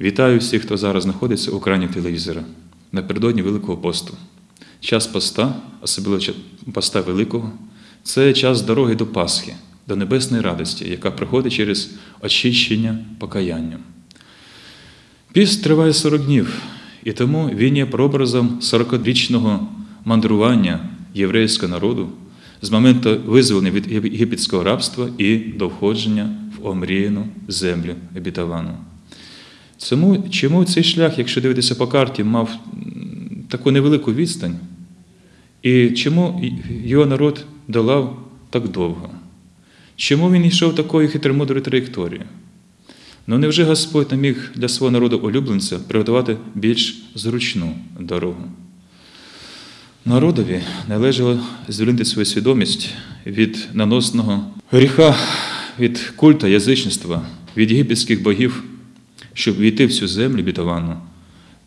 Вітаю всіх, хто зараз знаходиться у екрані телевізора напередодні Великого посту. Час поста, особливо поста Великого, це час дороги до Пасхи, до небесної радості, яка приходить через очищення покаянням. Піст триває 40 днів, і тому він є прообразом 40-річного мандрування єврейського народу з моменту визволення від єгипетського рабства і до входження в омріяну землю обітовану. Цьому, чому цей шлях, якщо дивитися по карті, мав таку невелику відстань, і чому його народ долав так довго? Чому він йшов такою хитромудрою траєкторією? Ну невже Господь не міг для свого народу улюбленця приготувати більш зручну дорогу? Народові належало звільнити свою свідомість від наносного гріха, від культа язичництва, від єгипетських богів, щоб війти в цю землю бітовану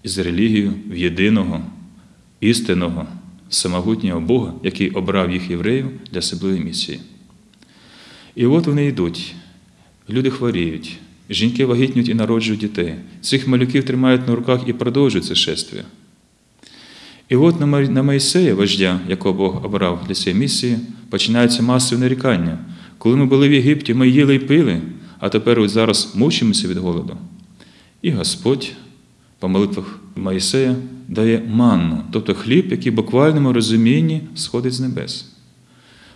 із релігією в єдиного, істинного, самогутнього Бога, який обрав їх євреїв для особливої місії. І от вони йдуть, люди хворіють, жінки вагітнюють і народжують дітей. Цих малюків тримають на руках і продовжують це шествие. І от на Моїсея, вождя, якого Бог обрав для цієї місії, починається масове нарікання. Коли ми були в Єгипті, ми їли і пили, а тепер ось зараз мучимося від голоду. І Господь по молитвах Моїсея дає манну, тобто хліб, який в буквальному розумінні сходить з небес.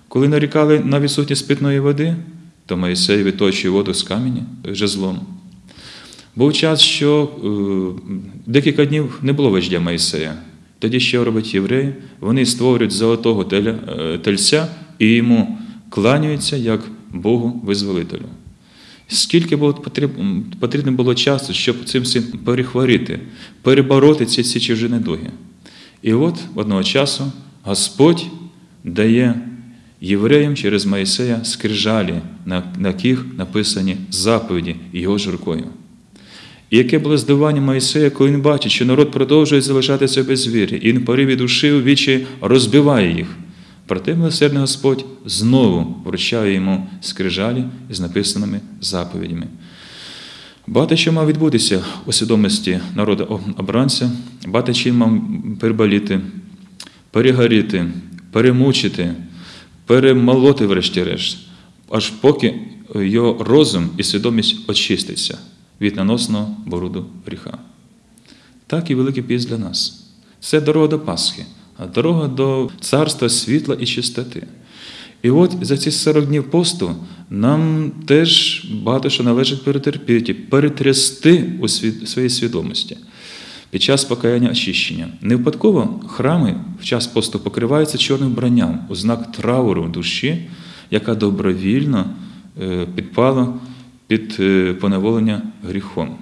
Коли нарікали на відсутність питної води, то Моїсей виточує воду з каменя жезлом. Був час, що е, декілька днів не було вождя Моїсея. Тоді що роблять євреї? Вони створюють золотого е, тельця і йому кланяються як Богу визволителю. Скільки потрібно було часу, щоб цим всім перехворіти, перебороти ці, ці чужі недуги. І от одного часу Господь дає євреям через Моїсея скрижалі, на, яких написані заповіді його ж рукою. І яке було здивування Моїсея, коли він бачить, що народ продовжує залишатися без віри, і він в пориві душі у вічі розбиває їх. Проте милосердний Господь знову вручає йому скрижалі з написаними заповідями. Багато що мав відбутися у свідомості народу обранця, багато чим мав переболіти, перегоріти, перемучити, перемолоти, врешті-решт, аж поки його розум і свідомість очиститься від наносного бороду гріха. Так і Великий піст для нас. Це дорога до Пасхи, а дорога до царства світла і чистоти. І от за ці 40 днів посту нам теж багато що належить перетерпіти, перетрясти у своїй свідомості під час покаяння очищення. Не випадково храми в час посту покриваються чорним вбранням у знак трауру душі, яка добровільно е, підпала під е, поневолення гріхом.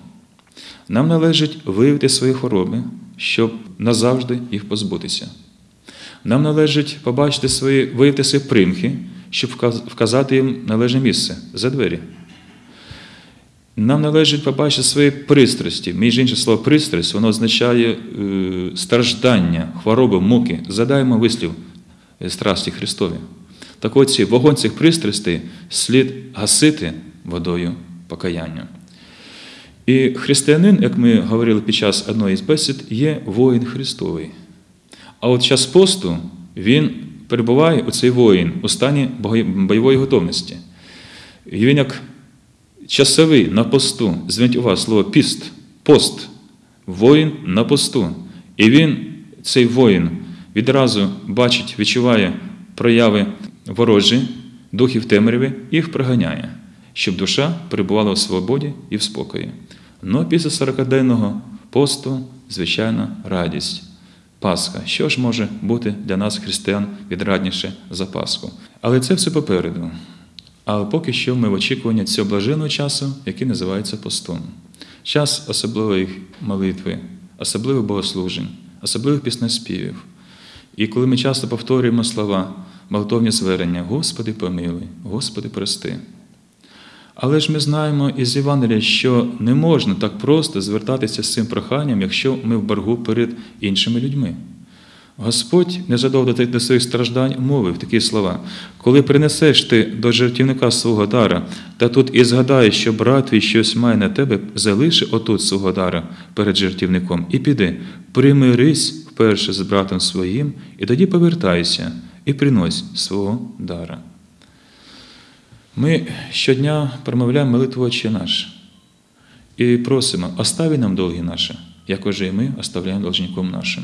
Нам належить виявити свої хвороби, щоб назавжди їх позбутися. Нам належить побачити свої, виявити свої примхи, щоб вказати їм належне місце за двері. Нам належить побачити свої пристрасті. Між іншим слово пристрасть, воно означає е, страждання, хвороби, муки. Задаємо вислів е, страсті Христові. Так от ці вогонь цих пристрастей слід гасити водою покаяння. І християнин, як ми говорили під час одної з бесід, є воїн Христовий. А от час посту він перебуває у цей воїн у стані бойової готовності. І він як часовий на посту, зверніть увагу слово піст, пост, воїн на посту. І він, цей воїн, відразу бачить, відчуває прояви ворожі, духів темряви, їх проганяє, щоб душа перебувала у свободі і в спокої. Ну, після 40-денного посту, звичайно, радість. Пасха. Що ж може бути для нас, християн, відрадніше за Пасху? Але це все попереду. А поки що ми в очікуванні цього блаженного часу, який називається постом. Час особливої молитви, особливих богослужень, особливих піснеспівів. І коли ми часто повторюємо слова, молитовні звернення, Господи помилуй, Господи прости. Але ж ми знаємо із Євангелія, що не можна так просто звертатися з цим проханням, якщо ми в боргу перед іншими людьми. Господь незадовго до своїх страждань мовив такі слова: коли принесеш ти до жертівника свого дара, та тут і згадаєш, що брат твій щось має на тебе, залиши отут свого дара перед жертівником і піди, примирись вперше з братом своїм, і тоді повертайся і принось свого дара. Ми щодня промовляємо молитву Отче наш і просимо, остави нам долги наші, як уже і ми оставляємо должником нашим.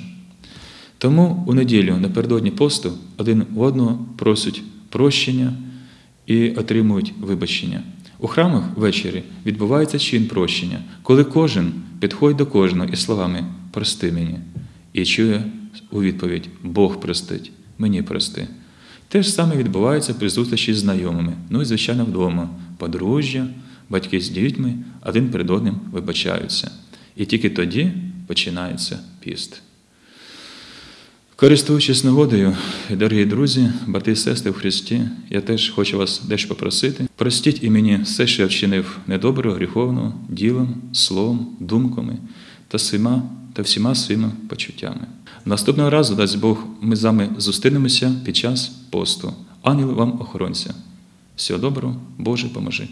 Тому у неділю напередодні посту один у одного просять прощення і отримують вибачення. У храмах ввечері відбувається чин прощення, коли кожен підходить до кожного із словами Прости мені і чує у відповідь Бог простить, мені прости. Те ж саме відбувається при зустрічі з знайомими, ну і, звичайно, вдома. Подружжя, батьки з дітьми один перед одним вибачаються. І тільки тоді починається піст. Користуючись нагодою, дорогі друзі, брати і сестри в Христі, я теж хочу вас дещо попросити. Простіть і мені все, що я вчинив недоброго, гріховного, ділом, словом, думками та всіма, та всіма своїми почуттями. Наступного разу, дасть Бог, ми з вами зустрінемося під час посту. Ангел вам охоронця. Всього доброго, Боже, поможи.